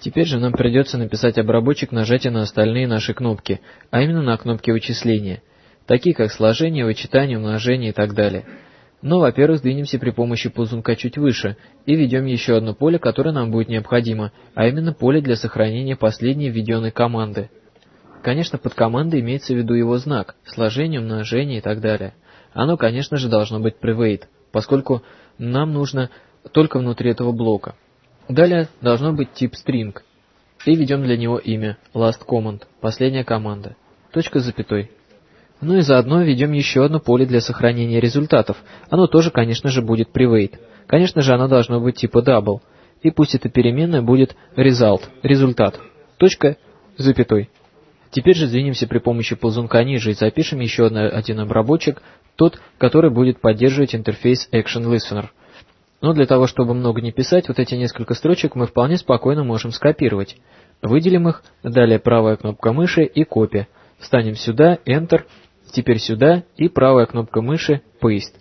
Теперь же нам придется написать обработчик нажатия на остальные наши кнопки, а именно на кнопки вычисления, такие как сложение, вычитание, умножение и так далее. Но, во-первых, сдвинемся при помощи ползунка чуть выше и введем еще одно поле, которое нам будет необходимо, а именно поле для сохранения последней введенной команды. Конечно, под командой имеется в виду его знак, сложение, умножение и так далее. Оно, конечно же, должно быть private, поскольку нам нужно только внутри этого блока. Далее должно быть тип string. И введем для него имя last command, последняя команда. Точка с запятой. Ну и заодно введем еще одно поле для сохранения результатов. Оно тоже, конечно же, будет private. Конечно же, оно должно быть типа double. И пусть эта переменная будет result, результат. Точка с запятой. Теперь же сдвинемся при помощи ползунка ниже и запишем еще один обработчик, тот, который будет поддерживать интерфейс Action Listener. Но для того, чтобы много не писать, вот эти несколько строчек мы вполне спокойно можем скопировать. Выделим их, далее правая кнопка мыши и копия. Встанем сюда, Enter, теперь сюда и правая кнопка мыши Paste.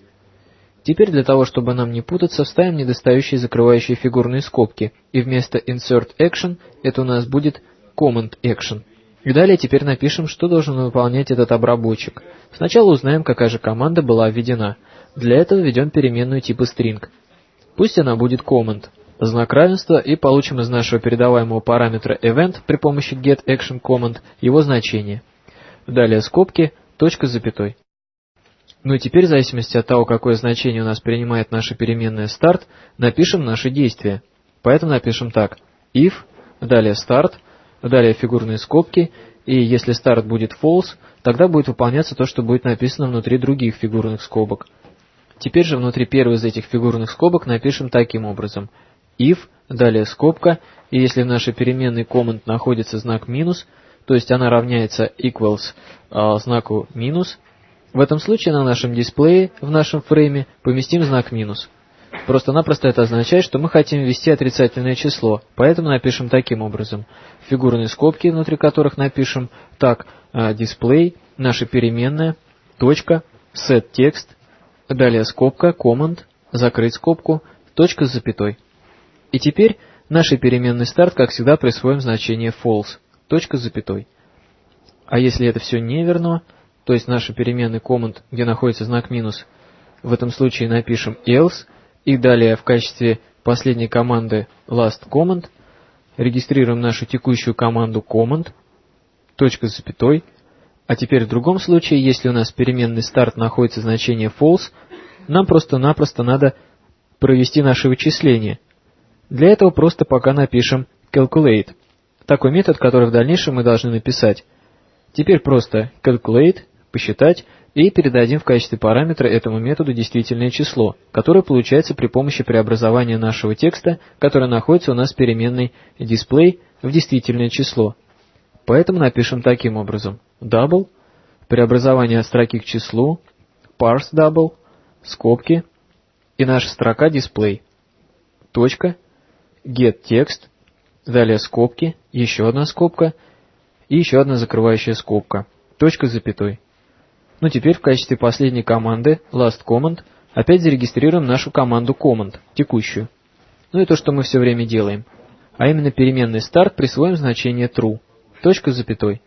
Теперь для того, чтобы нам не путаться, вставим недостающие закрывающие фигурные скобки, и вместо Insert Action это у нас будет Command Action. И далее теперь напишем, что должен выполнять этот обработчик. Сначала узнаем, какая же команда была введена. Для этого введем переменную типа string. Пусть она будет command, знак равенства, и получим из нашего передаваемого параметра event при помощи getActionCommand его значение. Далее скобки, точка с запятой. Ну и теперь, в зависимости от того, какое значение у нас принимает наша переменная start, напишем наши действия. Поэтому напишем так. if, далее start, Далее фигурные скобки, и если старт будет false, тогда будет выполняться то, что будет написано внутри других фигурных скобок. Теперь же внутри первой из этих фигурных скобок напишем таким образом. if, далее скобка, и если в нашей переменной comment находится знак минус, то есть она равняется equals э, знаку минус, в этом случае на нашем дисплее, в нашем фрейме, поместим знак минус. Просто-напросто это означает, что мы хотим ввести отрицательное число, поэтому напишем таким образом. Фигурные скобки, внутри которых напишем так, display, наша переменная, точка, set текст, далее скобка, command, закрыть скобку, точка с запятой. И теперь нашей переменной start, как всегда, присвоим значение false, точка с запятой. А если это все неверно, то есть наша переменная command, где находится знак минус, в этом случае напишем else, и далее в качестве последней команды last command регистрируем нашу текущую команду command, точка с запятой, а теперь в другом случае, если у нас переменный start находится значение false, нам просто-напросто надо провести наше вычисление. Для этого просто пока напишем calculate, такой метод, который в дальнейшем мы должны написать. Теперь просто calculate, посчитать, и передадим в качестве параметра этому методу действительное число, которое получается при помощи преобразования нашего текста, который находится у нас в переменной display в действительное число. Поэтому напишем таким образом. Double, преобразование строки к числу, parse double, скобки, и наша строка display. Точка, get текст, далее скобки, еще одна скобка и еще одна закрывающая скобка, точка с запятой. Ну теперь в качестве последней команды last command опять зарегистрируем нашу команду command, текущую. Ну и то, что мы все время делаем. А именно переменный start присвоим значение true, точка с запятой.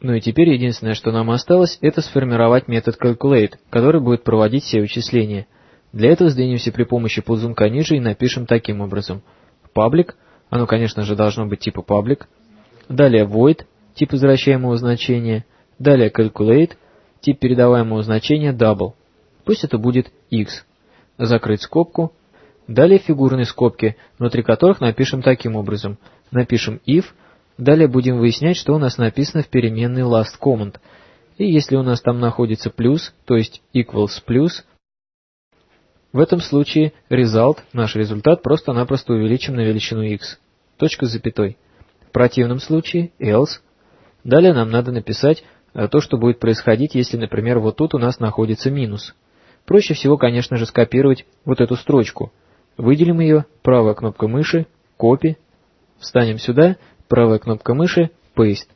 Ну и теперь единственное, что нам осталось, это сформировать метод calculate, который будет проводить все вычисления. Для этого сдвинемся при помощи ползунка ниже и напишем таким образом. Public, оно конечно же должно быть типа public. Далее void, тип возвращаемого значения. Далее calculate, тип передаваемого значения double. Пусть это будет x. Закрыть скобку. Далее фигурные скобки, внутри которых напишем таким образом. Напишем if. Далее будем выяснять, что у нас написано в переменной last command. И если у нас там находится плюс, то есть equals плюс, в этом случае result, наш результат, просто-напросто увеличим на величину x. Точка с запятой. В противном случае else. Далее нам надо написать Э, то, что будет происходить, если, например, вот тут у нас находится минус. Проще всего, конечно же, скопировать вот эту строчку. Выделим ее, правая кнопка мыши, копи, встанем сюда, правая кнопка мыши, paste.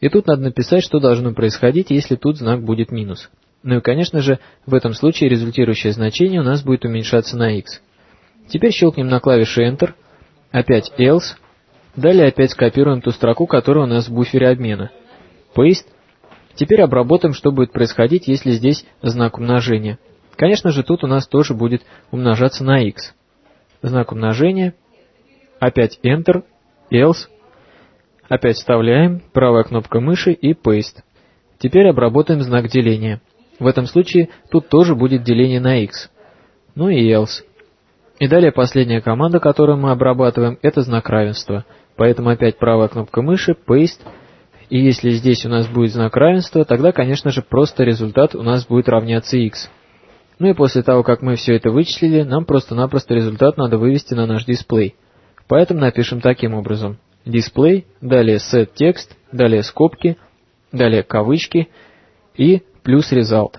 И тут надо написать, что должно происходить, если тут знак будет минус. Ну и, конечно же, в этом случае результирующее значение у нас будет уменьшаться на x. Теперь щелкнем на клавише Enter, опять else, Далее опять скопируем ту строку, которая у нас в буфере обмена. Paste. Теперь обработаем, что будет происходить, если здесь знак умножения. Конечно же, тут у нас тоже будет умножаться на x. Знак умножения. Опять Enter, Else. Опять вставляем, правая кнопка мыши и Paste. Теперь обработаем знак деления. В этом случае тут тоже будет деление на x. Ну и else. И далее последняя команда, которую мы обрабатываем, это знак равенства. Поэтому опять правая кнопка мыши, Paste. И если здесь у нас будет знак равенства, тогда, конечно же, просто результат у нас будет равняться x. Ну и после того, как мы все это вычислили, нам просто-напросто результат надо вывести на наш дисплей. Поэтому напишем таким образом. Display, далее set текст, далее скобки, далее кавычки и плюс result.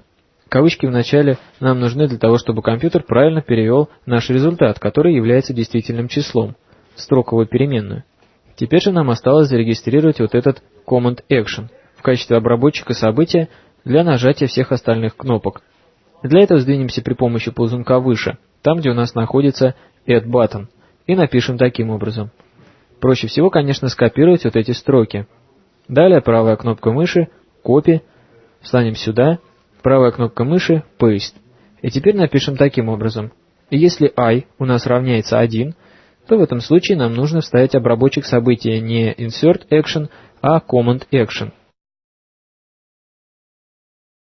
Кавычки в начале нам нужны для того, чтобы компьютер правильно перевел наш результат, который является действительным числом, в строковую переменную. Теперь же нам осталось зарегистрировать вот этот Command Action в качестве обработчика события для нажатия всех остальных кнопок. Для этого сдвинемся при помощи ползунка выше, там, где у нас находится Add Button, и напишем таким образом. Проще всего, конечно, скопировать вот эти строки. Далее правая кнопка мыши, Copy, встанем сюда, правая кнопка мыши, Paste. И теперь напишем таким образом. Если i у нас равняется 1, то в этом случае нам нужно вставить обработчик события не Insert Action, а Command Action –